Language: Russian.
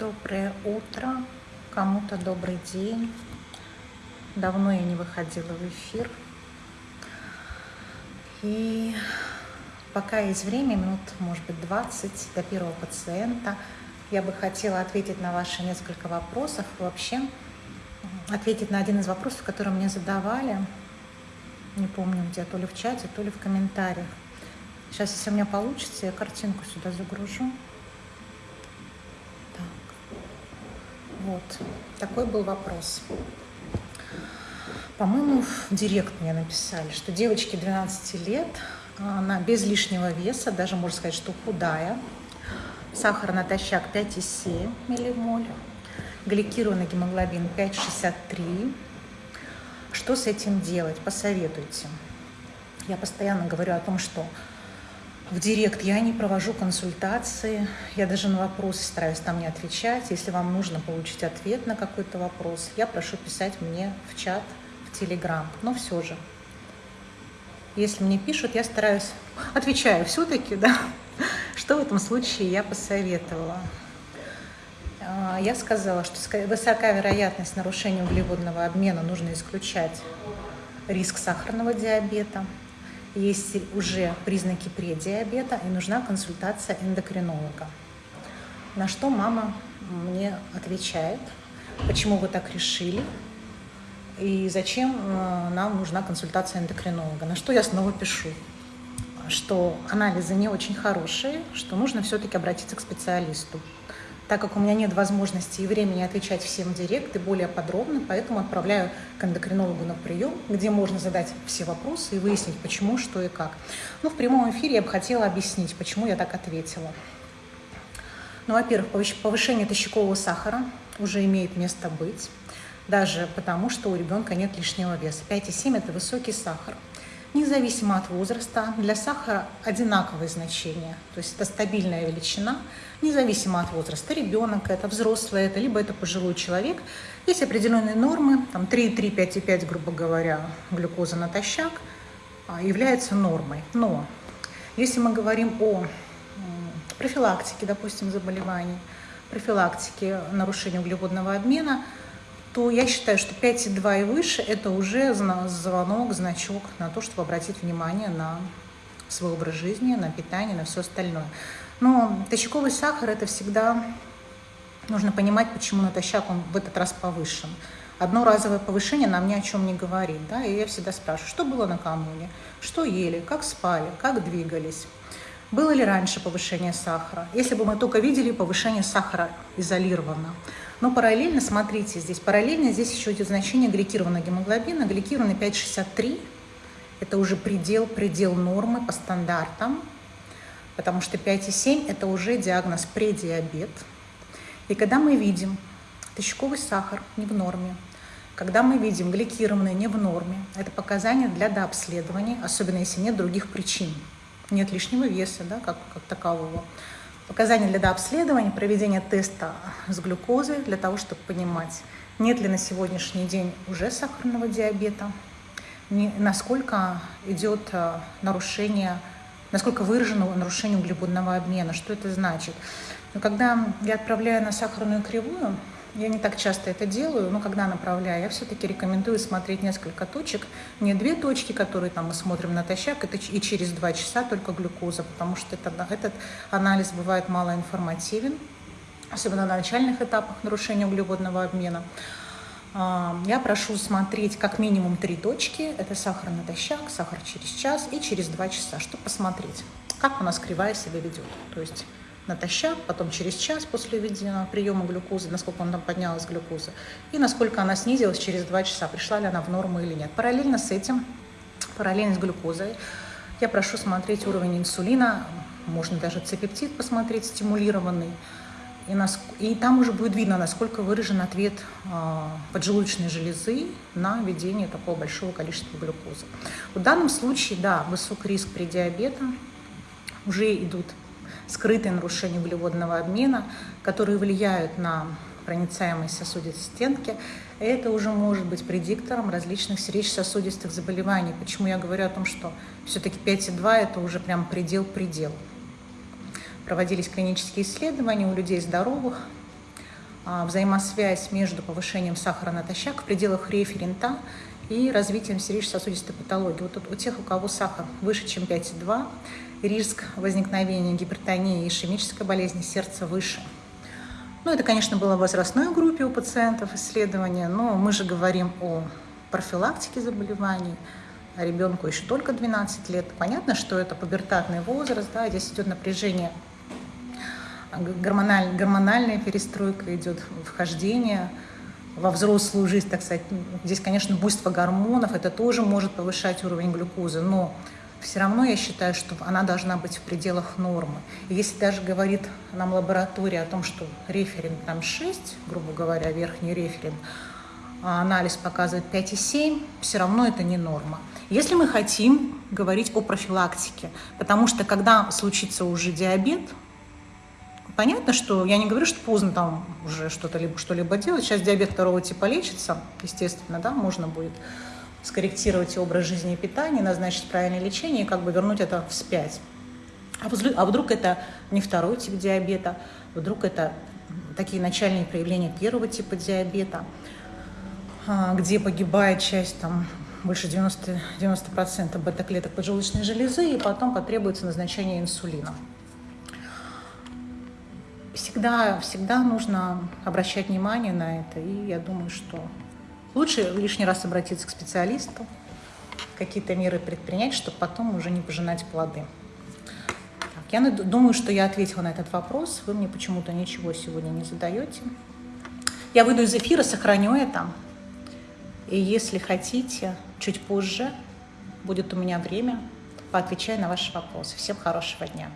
Доброе утро, кому-то добрый день. Давно я не выходила в эфир. И пока есть время, минут, может быть, 20 до первого пациента, я бы хотела ответить на ваши несколько вопросов. Вообще, ответить на один из вопросов, который мне задавали. Не помню где, то ли в чате, то ли в комментариях. Сейчас, если у меня получится, я картинку сюда загружу. Вот, такой был вопрос. По-моему, в директ мне написали, что девочке 12 лет, она без лишнего веса, даже можно сказать, что худая, сахар натощак 5,7 миллимоль, гликированный гемоглобин 5,63. Что с этим делать? Посоветуйте. Я постоянно говорю о том, что в директ я не провожу консультации, я даже на вопросы стараюсь там не отвечать. Если вам нужно получить ответ на какой-то вопрос, я прошу писать мне в чат, в Телеграм. Но все же, если мне пишут, я стараюсь, отвечаю все-таки, да, что в этом случае я посоветовала. А, я сказала, что высока вероятность нарушения углеводного обмена нужно исключать риск сахарного диабета, есть уже признаки предиабета и нужна консультация эндокринолога. На что мама мне отвечает, почему вы так решили и зачем э, нам нужна консультация эндокринолога. На что я снова пишу, что анализы не очень хорошие, что нужно все-таки обратиться к специалисту так как у меня нет возможности и времени отвечать всем директ и более подробно, поэтому отправляю к эндокринологу на прием, где можно задать все вопросы и выяснить, почему, что и как. Ну, в прямом эфире я бы хотела объяснить, почему я так ответила. Ну, во-первых, повышение тощакового сахара уже имеет место быть, даже потому, что у ребенка нет лишнего веса. 5,7 – это высокий сахар независимо от возраста. Для сахара одинаковые значения, то есть это стабильная величина, независимо от возраста. Ребенок это, взрослый это, либо это пожилой человек. Есть определенные нормы, там 3,3, 5,5, грубо говоря, глюкоза натощак а, является нормой. Но если мы говорим о профилактике, допустим, заболеваний, профилактике нарушения углеводного обмена – то я считаю, что 5,2 и выше – это уже звонок, значок на то, чтобы обратить внимание на свой образ жизни, на питание, на все остальное. Но тощаковый сахар – это всегда нужно понимать, почему натощак он в этот раз повышен. Одно разовое повышение нам ни о чем не говорит. Да? И я всегда спрашиваю, что было накануне, что ели, как спали, как двигались. Было ли раньше повышение сахара? Если бы мы только видели повышение сахара изолированно, но параллельно, смотрите, здесь параллельно здесь еще идет значение гликированного гемоглобина. Гликированный 5,63 – это уже предел, предел нормы по стандартам, потому что 5,7 – это уже диагноз предиабет. И когда мы видим тощаковый сахар не в норме, когда мы видим гликированный не в норме, это показания для дообследования, особенно если нет других причин. Нет лишнего веса, да, как, как такового. Показания для дообследования, проведения теста с глюкозой для того, чтобы понимать, нет ли на сегодняшний день уже сахарного диабета, насколько идет э, нарушение, насколько выражено нарушение углеводного обмена, что это значит. Но когда я отправляю на сахарную кривую, я не так часто это делаю, но когда направляю, я все-таки рекомендую смотреть несколько точек. Не две точки, которые там мы смотрим натощак, это и через два часа только глюкоза, потому что это, этот анализ бывает малоинформативен, особенно на начальных этапах нарушения углеводного обмена. А, я прошу смотреть как минимум три точки. Это сахар натощак, сахар через час и через два часа, чтобы посмотреть, как у нас кривая себя ведет. То есть натощак, потом через час после введения приема глюкозы, насколько он там поднялась глюкоза, и насколько она снизилась через 2 часа, пришла ли она в норму или нет. Параллельно с этим, параллельно с глюкозой, я прошу смотреть уровень инсулина, можно даже цепептид посмотреть, стимулированный, и, нас, и там уже будет видно, насколько выражен ответ э, поджелудочной железы на введение такого большого количества глюкозы. В данном случае, да, высокий риск при диабете, уже идут скрытые нарушения углеводного обмена, которые влияют на проницаемость сосудистой стенки, это уже может быть предиктором различных сердечно-сосудистых заболеваний. Почему я говорю о том, что все-таки 5,2 это уже прям предел-предел. Проводились клинические исследования у людей здоровых, а, взаимосвязь между повышением сахара натощак в пределах референта и развитием сердечно-сосудистой патологии. Вот у тех, у кого сахар выше, чем 5,2, риск возникновения гипертонии и ишемической болезни сердца выше. Ну, это, конечно, было в возрастной группе у пациентов исследования, но мы же говорим о профилактике заболеваний, а ребенку еще только 12 лет. Понятно, что это пубертатный возраст, да, здесь идет напряжение, гормональ, гормональная перестройка идет, вхождение во взрослую жизнь, так сказать. Здесь, конечно, буйство гормонов, это тоже может повышать уровень глюкозы, но все равно я считаю, что она должна быть в пределах нормы. И если даже говорит нам лаборатория о том, что референт там 6, грубо говоря, верхний референт, а анализ показывает 5,7, все равно это не норма. Если мы хотим говорить о профилактике, потому что когда случится уже диабет, понятно, что я не говорю, что поздно там уже что-то либо что-либо делать. Сейчас диабет второго типа лечится, естественно, да, можно будет скорректировать образ жизни и питания, назначить правильное лечение и как бы вернуть это вспять. А, а вдруг это не второй тип диабета, вдруг это такие начальные проявления первого типа диабета, а, где погибает часть там больше 90%, 90 бета-клеток поджелудочной железы, и потом потребуется назначение инсулина. Всегда, всегда нужно обращать внимание на это, и я думаю, что Лучше лишний раз обратиться к специалисту, какие-то меры предпринять, чтобы потом уже не пожинать плоды. Так, я думаю, что я ответила на этот вопрос. Вы мне почему-то ничего сегодня не задаете. Я выйду из эфира, сохраню это. И если хотите, чуть позже будет у меня время, поотвечаю на ваши вопросы. Всем хорошего дня.